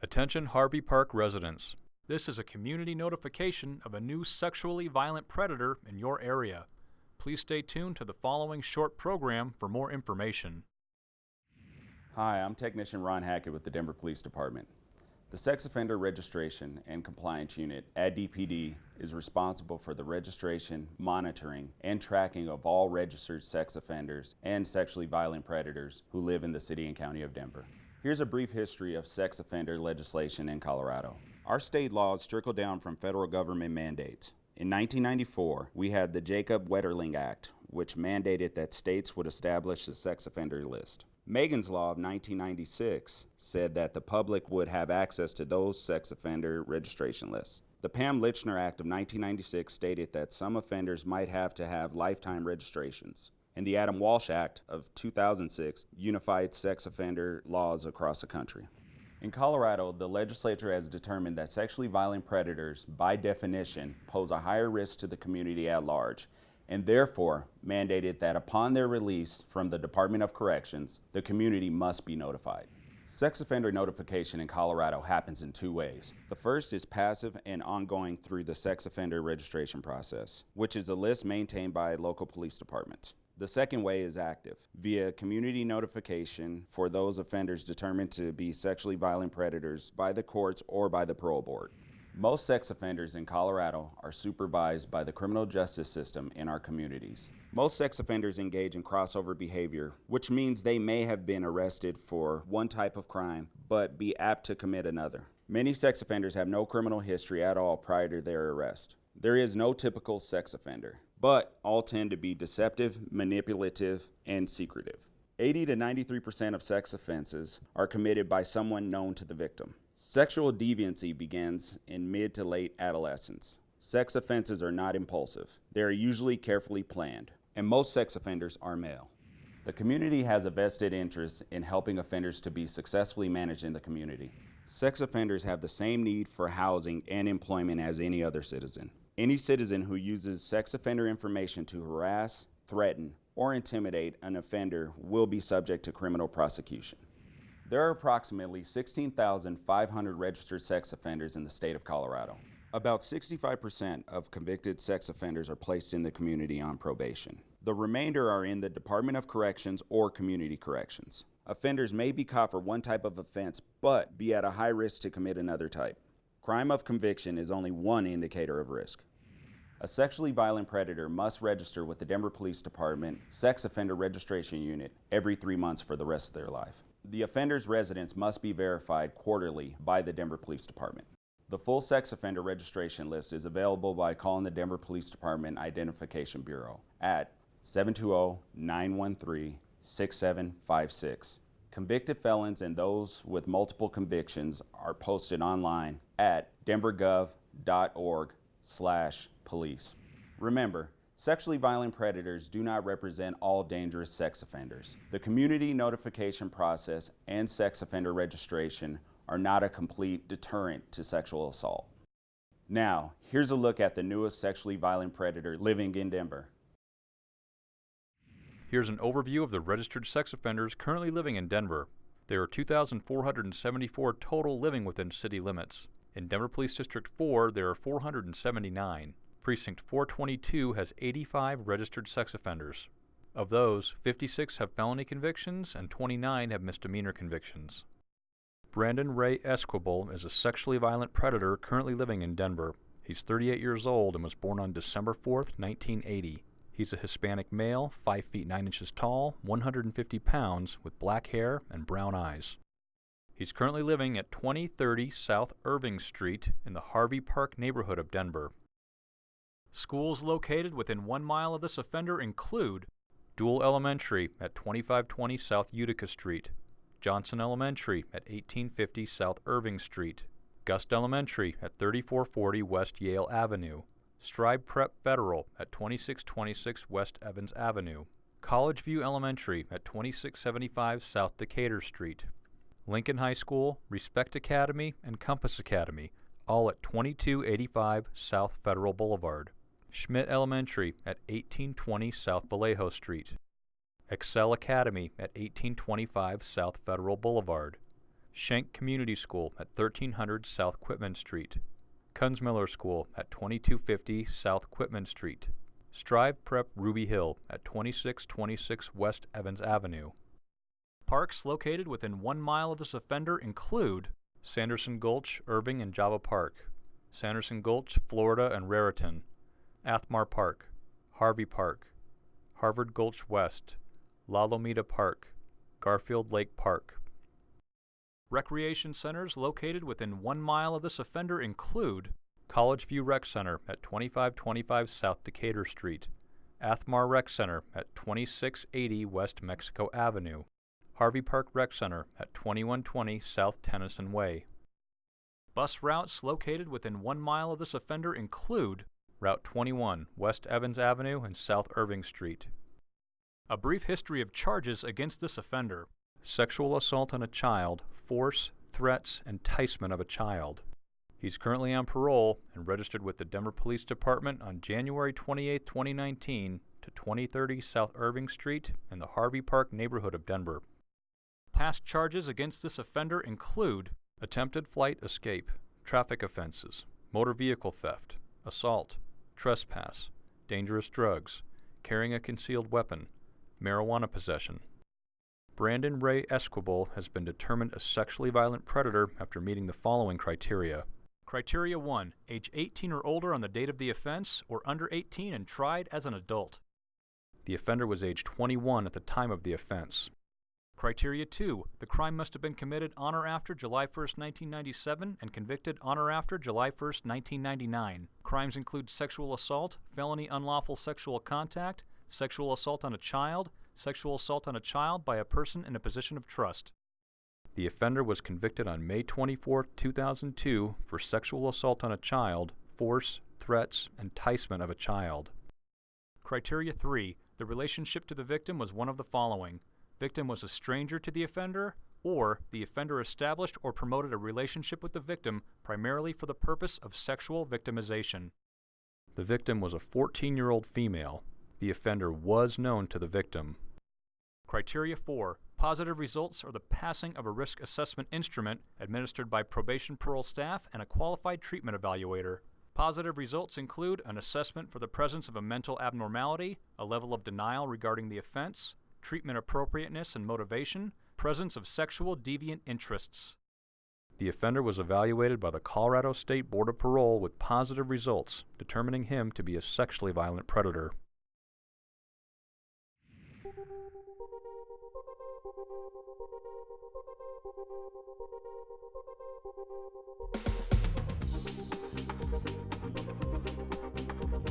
Attention Harvey Park residents. This is a community notification of a new sexually violent predator in your area. Please stay tuned to the following short program for more information. Hi, I'm Technician Ron Hackett with the Denver Police Department. The Sex Offender Registration and Compliance Unit at DPD is responsible for the registration, monitoring, and tracking of all registered sex offenders and sexually violent predators who live in the City and County of Denver. Here's a brief history of sex offender legislation in Colorado. Our state laws trickle down from federal government mandates. In 1994, we had the Jacob Wetterling Act, which mandated that states would establish a sex offender list. Megan's Law of 1996 said that the public would have access to those sex offender registration lists. The Pam Lychner Act of 1996 stated that some offenders might have to have lifetime registrations and the Adam Walsh Act of 2006 unified sex offender laws across the country. In Colorado, the legislature has determined that sexually violent predators, by definition, pose a higher risk to the community at large, and therefore mandated that upon their release from the Department of Corrections, the community must be notified. Sex offender notification in Colorado happens in two ways. The first is passive and ongoing through the sex offender registration process, which is a list maintained by local police departments. The second way is active, via community notification for those offenders determined to be sexually violent predators by the courts or by the parole board. Most sex offenders in Colorado are supervised by the criminal justice system in our communities. Most sex offenders engage in crossover behavior, which means they may have been arrested for one type of crime, but be apt to commit another. Many sex offenders have no criminal history at all prior to their arrest. There is no typical sex offender but all tend to be deceptive, manipulative, and secretive. 80 to 93% of sex offenses are committed by someone known to the victim. Sexual deviancy begins in mid to late adolescence. Sex offenses are not impulsive. They are usually carefully planned, and most sex offenders are male. The community has a vested interest in helping offenders to be successfully managed in the community. Sex offenders have the same need for housing and employment as any other citizen. Any citizen who uses sex offender information to harass, threaten, or intimidate an offender will be subject to criminal prosecution. There are approximately 16,500 registered sex offenders in the state of Colorado. About 65% of convicted sex offenders are placed in the community on probation. The remainder are in the Department of Corrections or Community Corrections. Offenders may be caught for one type of offense, but be at a high risk to commit another type. Crime of conviction is only one indicator of risk. A sexually violent predator must register with the Denver Police Department Sex Offender Registration Unit every three months for the rest of their life. The offender's residence must be verified quarterly by the Denver Police Department. The full sex offender registration list is available by calling the Denver Police Department Identification Bureau at 720-913-6756. Convicted felons and those with multiple convictions are posted online at denvergov.org slash police. Remember, sexually violent predators do not represent all dangerous sex offenders. The community notification process and sex offender registration are not a complete deterrent to sexual assault. Now, here's a look at the newest sexually violent predator living in Denver. Here's an overview of the registered sex offenders currently living in Denver. There are 2,474 total living within city limits. In Denver Police District 4, there are 479. Precinct 422 has 85 registered sex offenders. Of those, 56 have felony convictions and 29 have misdemeanor convictions. Brandon Ray Esquibel is a sexually violent predator currently living in Denver. He's 38 years old and was born on December 4, 1980. He's a Hispanic male, 5 feet 9 inches tall, 150 pounds, with black hair and brown eyes. He's currently living at 2030 South Irving Street in the Harvey Park neighborhood of Denver. Schools located within one mile of this offender include Doull Elementary at 2520 South Utica Street, Johnson Elementary at 1850 South Irving Street, Gust Elementary at 3440 West Yale Avenue, Strive Prep Federal at 2626 West Evans Avenue, College View Elementary at 2675 South Decatur Street, Lincoln High School, Respect Academy, and Compass Academy, all at 2285 South Federal Boulevard, Schmitt Elementary at 1820 South Vallejo Street, Excel Academy at 1825 South Federal Boulevard, Schenck Community School at 1300 South Quitman Street, Kunsmiller School at 2250 South Quitman Street, Strive Prep Ruby Hill at 2626 West Evans Avenue. Parks located within one mile of this offender include Sanderson Gulch, Irving, and Java Park, Sanderson Gulch, Florida, and Raritan, Athmar Park, Harvey Park, Harvard Gulch West, La Lomita Park, Garfield Lake Park. Recreation centers located within one mile of this offender include College View Rec Center at 2525 South Decatur Street, Athmar Rec Center at 2680 West Mexico Avenue, Harvey Park Rec Center at 2120 South Tennyson Way. Bus routes located within one mile of this offender include Route 21, West Evans Avenue and South Irving Street. A brief history of charges against this offender. Sexual assault on a child, force, threats, enticement of a child. He's currently on parole and registered with the Denver Police Department on January 28, 2019 to 2030 South Irving Street in the Harvey Park neighborhood of Denver. Past charges against this offender include attempted flight escape, traffic offenses, motor vehicle theft, assault, trespass, dangerous drugs, carrying a concealed weapon, marijuana possession. Brandon Ray Esquibel has been determined a sexually violent predator after meeting the following criteria. Criteria 1. Age 18 or older on the date of the offense, or under 18 and tried as an adult. The offender was age 21 at the time of the offense. Criteria 2. The crime must have been committed on or after July 1, 1997 and convicted on or after July 1, 1999. Crimes include sexual assault, felony unlawful sexual contact, sexual assault on a child, sexual assault on a child by a person in a position of trust. The offender was convicted on May 24, 2002 for sexual assault on a child, force, threats, enticement of a child. Criteria 3. The relationship to the victim was one of the following victim was a stranger to the offender, or the offender established or promoted a relationship with the victim primarily for the purpose of sexual victimization. The victim was a 14 year old female. The offender was known to the victim. Criteria 4. Positive results are the passing of a risk assessment instrument administered by probation parole staff and a qualified treatment evaluator. Positive results include an assessment for the presence of a mental abnormality, a level of denial regarding the offense, treatment appropriateness and motivation, presence of sexual deviant interests. The offender was evaluated by the Colorado State Board of Parole with positive results, determining him to be a sexually violent predator. Thank you.